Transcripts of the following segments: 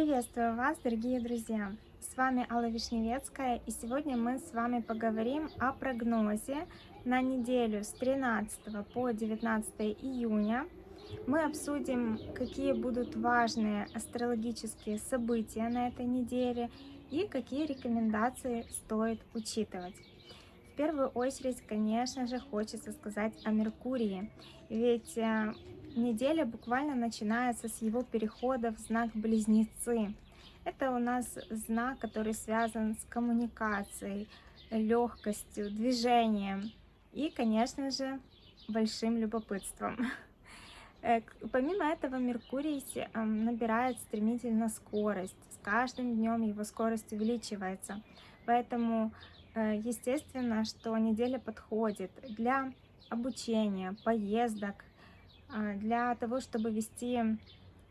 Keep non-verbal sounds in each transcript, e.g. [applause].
Приветствую вас, дорогие друзья! С вами Алла Вишневецкая, и сегодня мы с вами поговорим о прогнозе на неделю с 13 по 19 июня. Мы обсудим, какие будут важные астрологические события на этой неделе и какие рекомендации стоит учитывать. В первую очередь, конечно же, хочется сказать о Меркурии, ведь э, Неделя буквально начинается с его перехода в знак Близнецы. Это у нас знак, который связан с коммуникацией, легкостью, движением и, конечно же, большим любопытством. Э, помимо этого, Меркурий эм, набирает стремительно скорость. С каждым днем его скорость увеличивается. Поэтому, э, естественно, что неделя подходит для обучения, поездок, для того, чтобы вести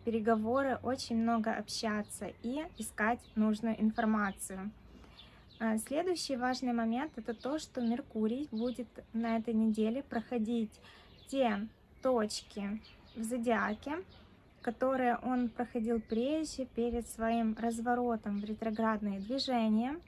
переговоры, очень много общаться и искать нужную информацию. А, следующий важный момент это то, что Меркурий будет на этой неделе проходить те точки в зодиаке, которые он проходил прежде перед своим разворотом в ретроградные движения.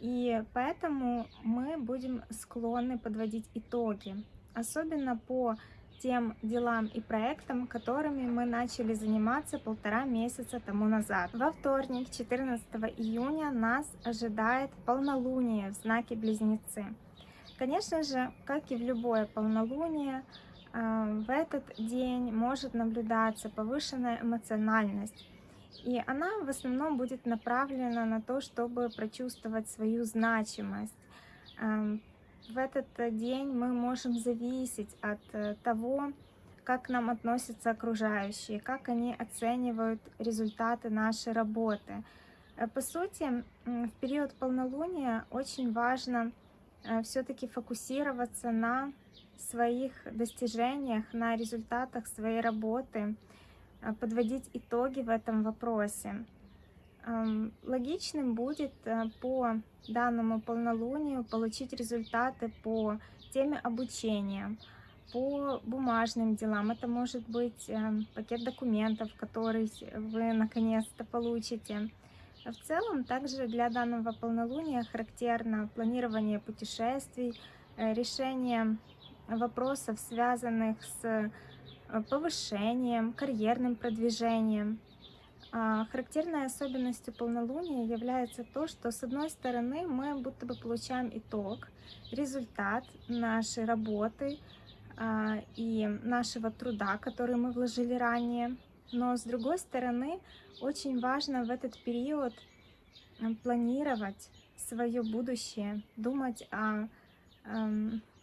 И поэтому мы будем склонны подводить итоги, особенно по тем делам и проектам, которыми мы начали заниматься полтора месяца тому назад. Во вторник, 14 июня, нас ожидает полнолуние в знаке Близнецы. Конечно же, как и в любое полнолуние, э, в этот день может наблюдаться повышенная эмоциональность. И она в основном будет направлена на то, чтобы прочувствовать свою значимость, эм, в этот э, день мы можем зависеть от э, того, как к нам относятся окружающие, как они оценивают результаты нашей работы. Э, по сути, в период полнолуния очень важно все-таки фокусироваться на своих достижениях, на результатах своей работы, подводить итоги в этом вопросе. Логичным будет э, по данному полнолунию получить результаты по теме обучения, по бумажным делам. Это может быть э, пакет документов, который вы наконец-то получите. В целом, также для данного полнолуния характерно планирование путешествий, э, решение вопросов, связанных с повышением, карьерным продвижением. А, характерной особенностью полнолуния является то, что с одной стороны мы будто бы получаем итог, результат нашей работы а, и нашего труда, который мы вложили ранее. Но с другой стороны, очень важно в этот период планировать свое будущее, думать о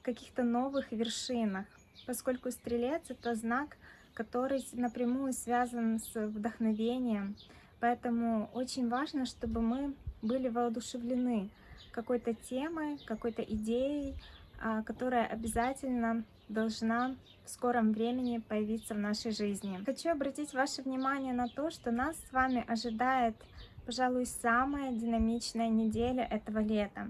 каких-то новых вершинах, поскольку стрелец это знак который напрямую связан с вдохновением. Поэтому очень важно, чтобы мы были воодушевлены какой-то темой, какой-то идеей, а, которая обязательно должна в скором времени появиться в нашей жизни. Хочу обратить ваше внимание на то, что нас с вами ожидает, пожалуй, самая динамичная неделя этого лета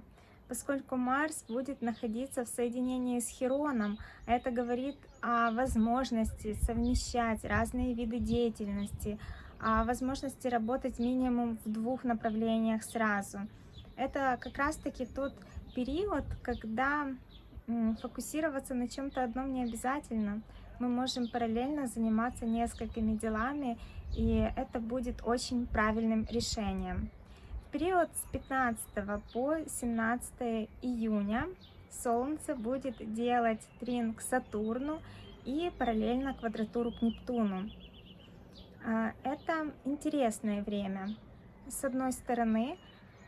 поскольку Марс будет находиться в соединении с Хероном. Это говорит о возможности совмещать разные виды деятельности, о возможности работать минимум в двух направлениях сразу. Это как раз-таки тот период, когда фокусироваться на чем-то одном не обязательно. Мы можем параллельно заниматься несколькими делами, и это будет очень правильным решением период с 15 по 17 июня Солнце будет делать трин к Сатурну и параллельно квадратуру к Нептуну. А, это интересное время. С одной стороны,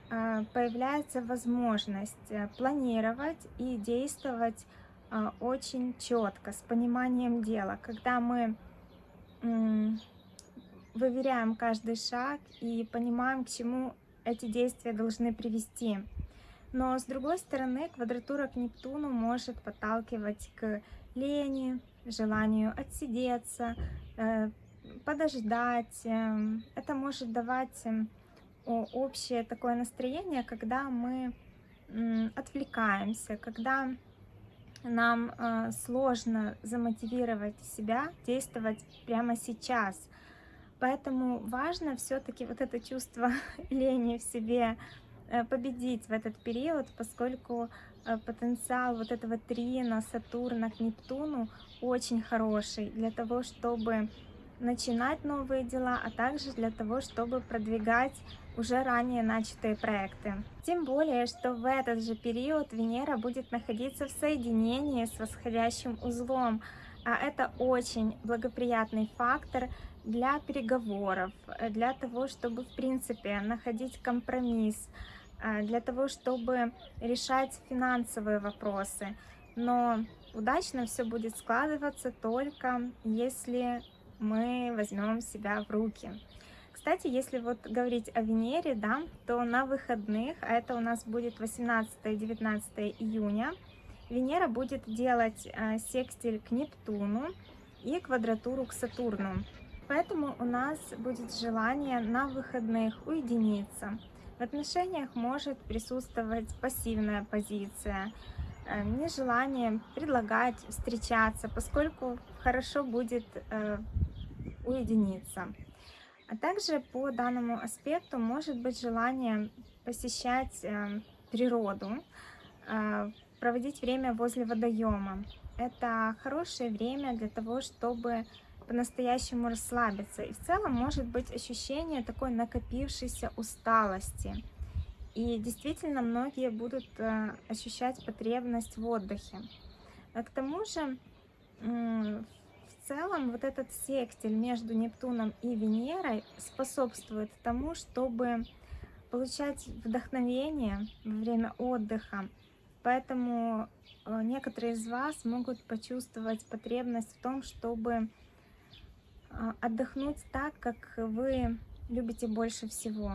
а, появляется возможность э, планировать и действовать а, очень четко, с пониманием дела, когда мы выверяем каждый шаг и понимаем, к чему эти действия должны привести. Но с другой стороны, квадратура к Нептуну может подталкивать к лени, желанию отсидеться, э, подождать. Эм, это может давать эм, общее такое настроение, когда мы отвлекаемся, когда нам э, сложно замотивировать себя действовать прямо сейчас, Поэтому важно все-таки вот это чувство [laughs] лени в себе э, победить в этот период, поскольку э, потенциал вот этого трина Сатурна к Нептуну очень хороший для того, чтобы начинать новые дела, а также для того, чтобы продвигать уже ранее начатые проекты. Тем более, что в этот же период Венера будет находиться в соединении с восходящим узлом, а это очень благоприятный фактор для переговоров, для того, чтобы, в принципе, находить компромисс, э, для того, чтобы решать финансовые вопросы. Но удачно все будет складываться только если мы возьмем себя в руки. Кстати, если вот говорить о Венере, да, то на выходных, а это у нас будет 18-19 июня, Венера будет делать э, секстиль к Нептуну и квадратуру к Сатурну. Поэтому у нас будет желание на выходных уединиться. В отношениях может присутствовать пассивная позиция, э, нежелание предлагать встречаться, поскольку хорошо будет э, уединиться. А также по данному аспекту может быть желание посещать э, природу, проводить время возле водоема. Это хорошее время для того, чтобы по-настоящему расслабиться. И в целом может быть ощущение такой накопившейся усталости. И действительно многие будут э, ощущать потребность в отдыхе. А к тому же в целом вот этот секстиль между Нептуном и Венерой способствует тому, чтобы получать вдохновение во время отдыха. Поэтому э, некоторые из вас могут почувствовать потребность в том, чтобы а, отдохнуть так, как вы любите больше всего.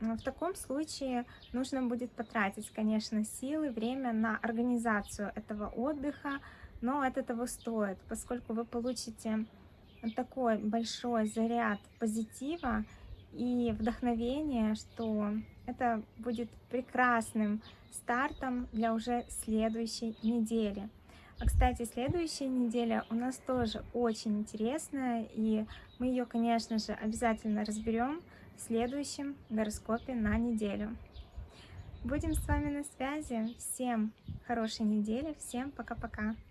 В таком случае нужно будет потратить, конечно, силы, время на организацию этого отдыха, но это того стоит, поскольку вы получите такой большой заряд позитива и вдохновения, что это будет прекрасным стартом для уже следующей недели. А, кстати, следующая неделя у нас тоже очень интересная, и мы ее, конечно же, обязательно разберем в следующем гороскопе на неделю. Будем с вами на связи. Всем хорошей недели, всем пока-пока.